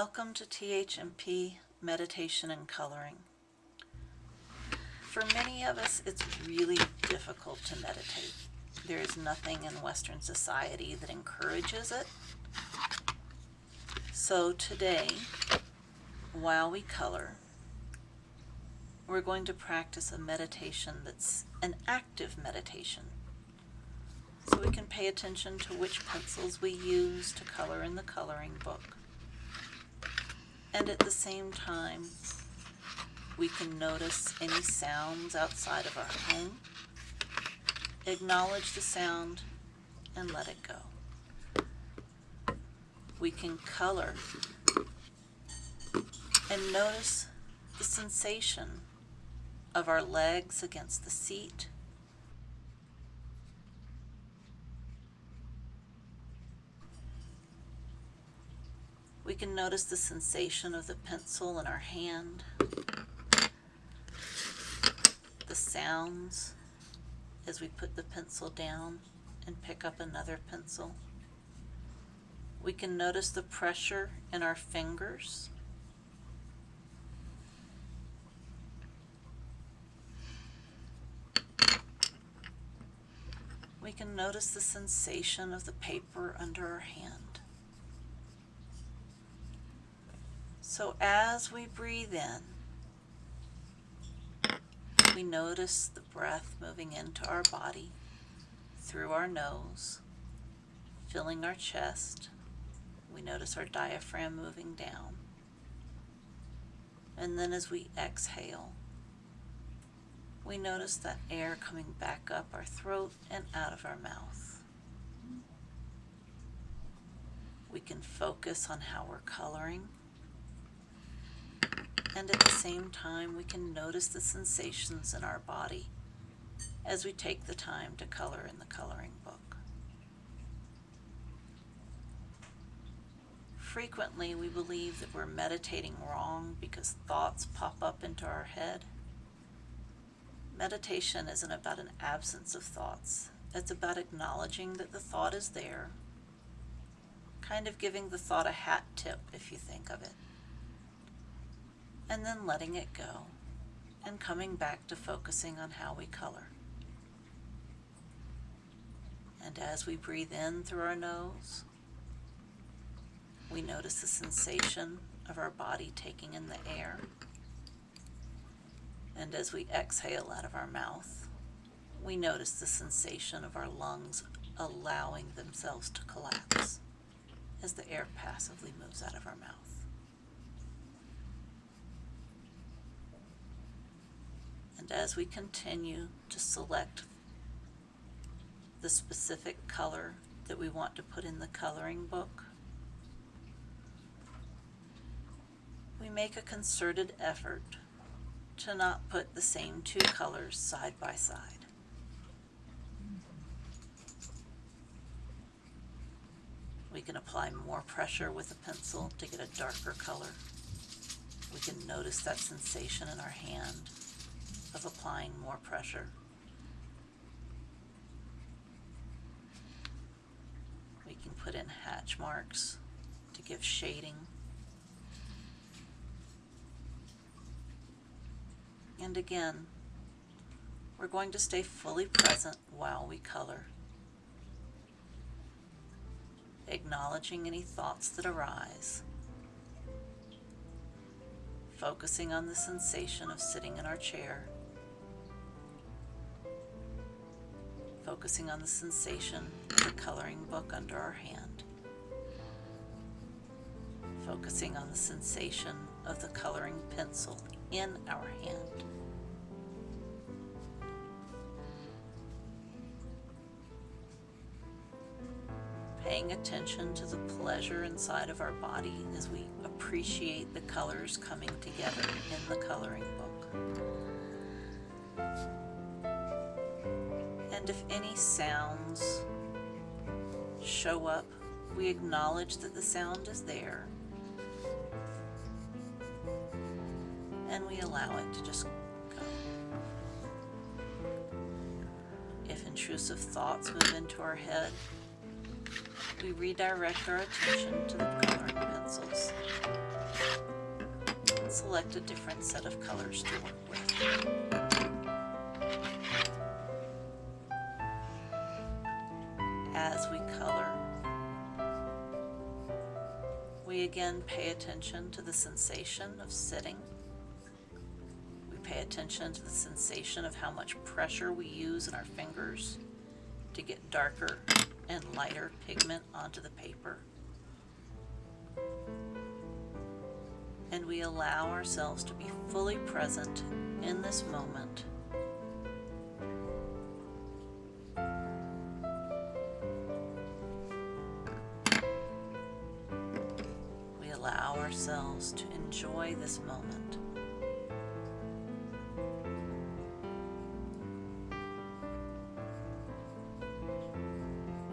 Welcome to THMP Meditation and Coloring. For many of us, it's really difficult to meditate. There is nothing in Western society that encourages it. So today, while we color, we're going to practice a meditation that's an active meditation. So we can pay attention to which pencils we use to color in the coloring book and at the same time, we can notice any sounds outside of our home, acknowledge the sound, and let it go. We can color and notice the sensation of our legs against the seat, We can notice the sensation of the pencil in our hand, the sounds as we put the pencil down and pick up another pencil. We can notice the pressure in our fingers. We can notice the sensation of the paper under our hand. So as we breathe in, we notice the breath moving into our body through our nose, filling our chest. We notice our diaphragm moving down. And then as we exhale, we notice that air coming back up our throat and out of our mouth. We can focus on how we're coloring and at the same time we can notice the sensations in our body as we take the time to color in the coloring book. Frequently we believe that we're meditating wrong because thoughts pop up into our head. Meditation isn't about an absence of thoughts. It's about acknowledging that the thought is there, kind of giving the thought a hat tip if you think of it and then letting it go and coming back to focusing on how we color. And as we breathe in through our nose, we notice the sensation of our body taking in the air. And as we exhale out of our mouth, we notice the sensation of our lungs allowing themselves to collapse as the air passively moves out of our mouth. And as we continue to select the specific color that we want to put in the coloring book, we make a concerted effort to not put the same two colors side by side. We can apply more pressure with a pencil to get a darker color. We can notice that sensation in our hand of applying more pressure. We can put in hatch marks to give shading. And again, we're going to stay fully present while we color, acknowledging any thoughts that arise focusing on the sensation of sitting in our chair focusing on the sensation of the coloring book under our hand. Focusing on the sensation of the coloring pencil in our hand. Paying attention to the pleasure inside of our body as we appreciate the colors coming together in the coloring book. And if any sounds show up, we acknowledge that the sound is there and we allow it to just go. If intrusive thoughts move into our head, we redirect our attention to the coloring pencils select a different set of colors to work with. Again pay attention to the sensation of sitting. We pay attention to the sensation of how much pressure we use in our fingers to get darker and lighter pigment onto the paper. And we allow ourselves to be fully present in this moment. Ourselves to enjoy this moment.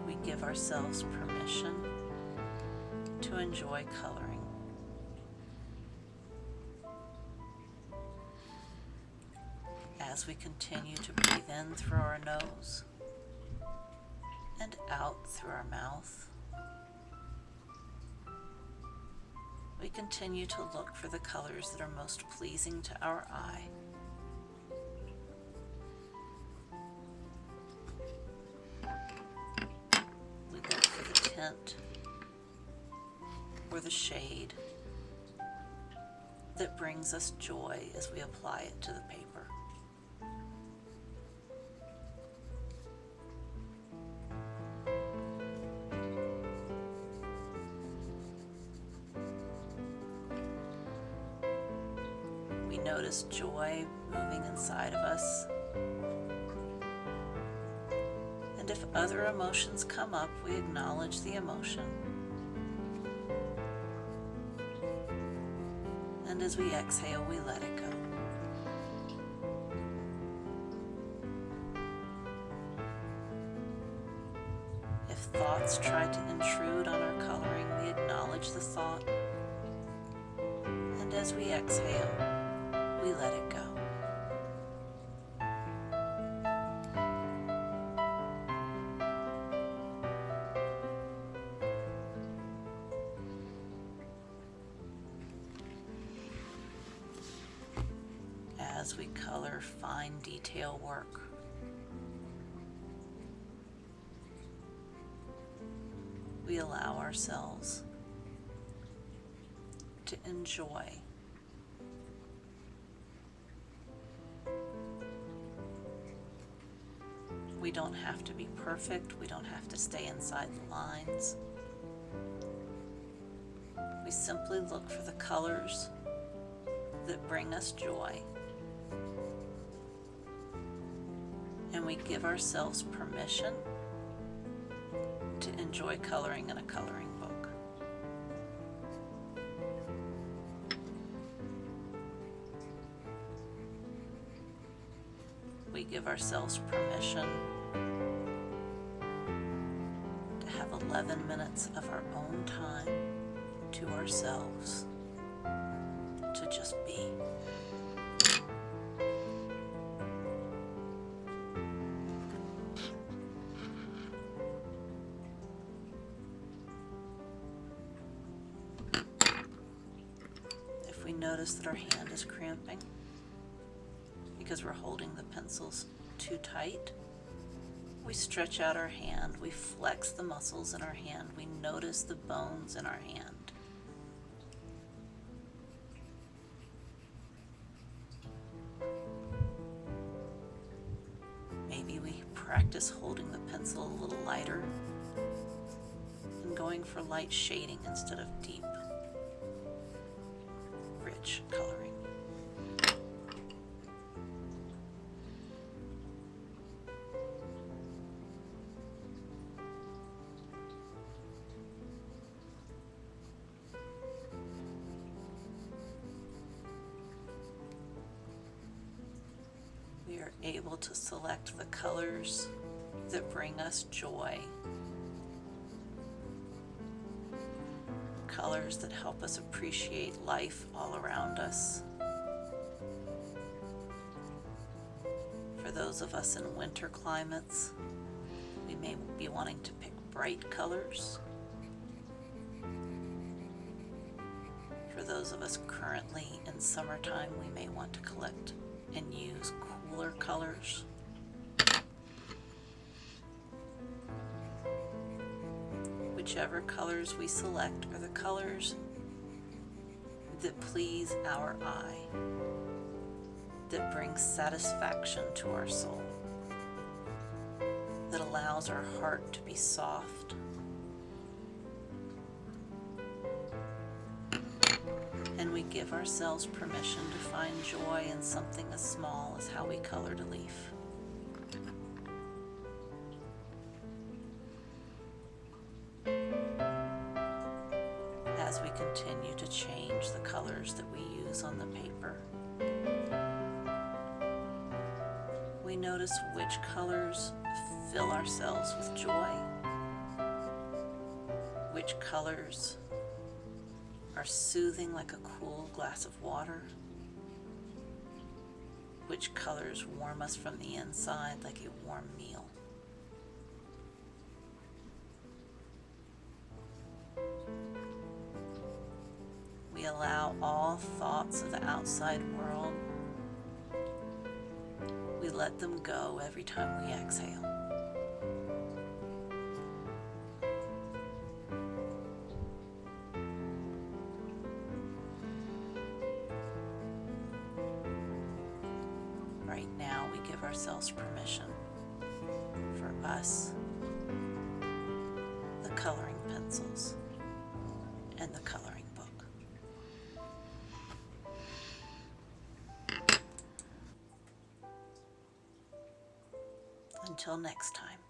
We give ourselves permission to enjoy coloring. As we continue to breathe in through our nose and out through our mouth, we continue to look for the colors that are most pleasing to our eye. We look for the tint or the shade that brings us joy as we apply it to the paper. Notice joy moving inside of us. And if other emotions come up, we acknowledge the emotion. And as we exhale, we let it go. If thoughts try to intrude on our coloring, we acknowledge the thought. And as we exhale, we let it go. As we color fine detail work, we allow ourselves to enjoy We don't have to be perfect. We don't have to stay inside the lines. We simply look for the colors that bring us joy. And we give ourselves permission to enjoy coloring in a coloring We give ourselves permission to have 11 minutes of our own time to ourselves to just be. If we notice that our hand is cramping because we're holding the pencils too tight, we stretch out our hand, we flex the muscles in our hand, we notice the bones in our hand. Maybe we practice holding the pencil a little lighter and going for light shading instead of deep, rich coloring. Able to select the colors that bring us joy. Colors that help us appreciate life all around us. For those of us in winter climates, we may be wanting to pick bright colors. For those of us currently in summertime, we may want to collect and use colors. Whichever colors we select are the colors that please our eye, that bring satisfaction to our soul, that allows our heart to be soft. Give ourselves permission to find joy in something as small as how we colored a leaf. As we continue to change the colors that we use on the paper, we notice which colors fill ourselves with joy, which colors are soothing like a cool glass of water, which colors warm us from the inside like a warm meal. We allow all thoughts of the outside world. We let them go every time we exhale. Us, the coloring pencils, and the coloring book. Until next time.